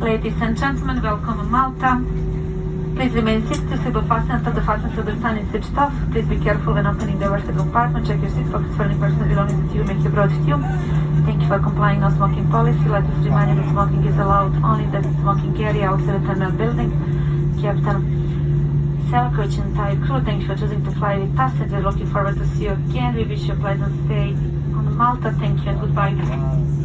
Ladies and gentlemen, welcome to Malta. Please remain seated to seatbelt fasten until the fasten the sun is switched off. Please be careful when opening the overhead compartment. Check your seat pockets for any personal belongings that you make have brought with you. Thank you for complying no smoking policy. Let us remind you that smoking is allowed only in the smoking area outside the terminal building. Captain Selkovic and entire crew, thank you for choosing to fly with us and we're looking forward to see you again. We wish you a pleasant stay on Malta. Thank you and goodbye.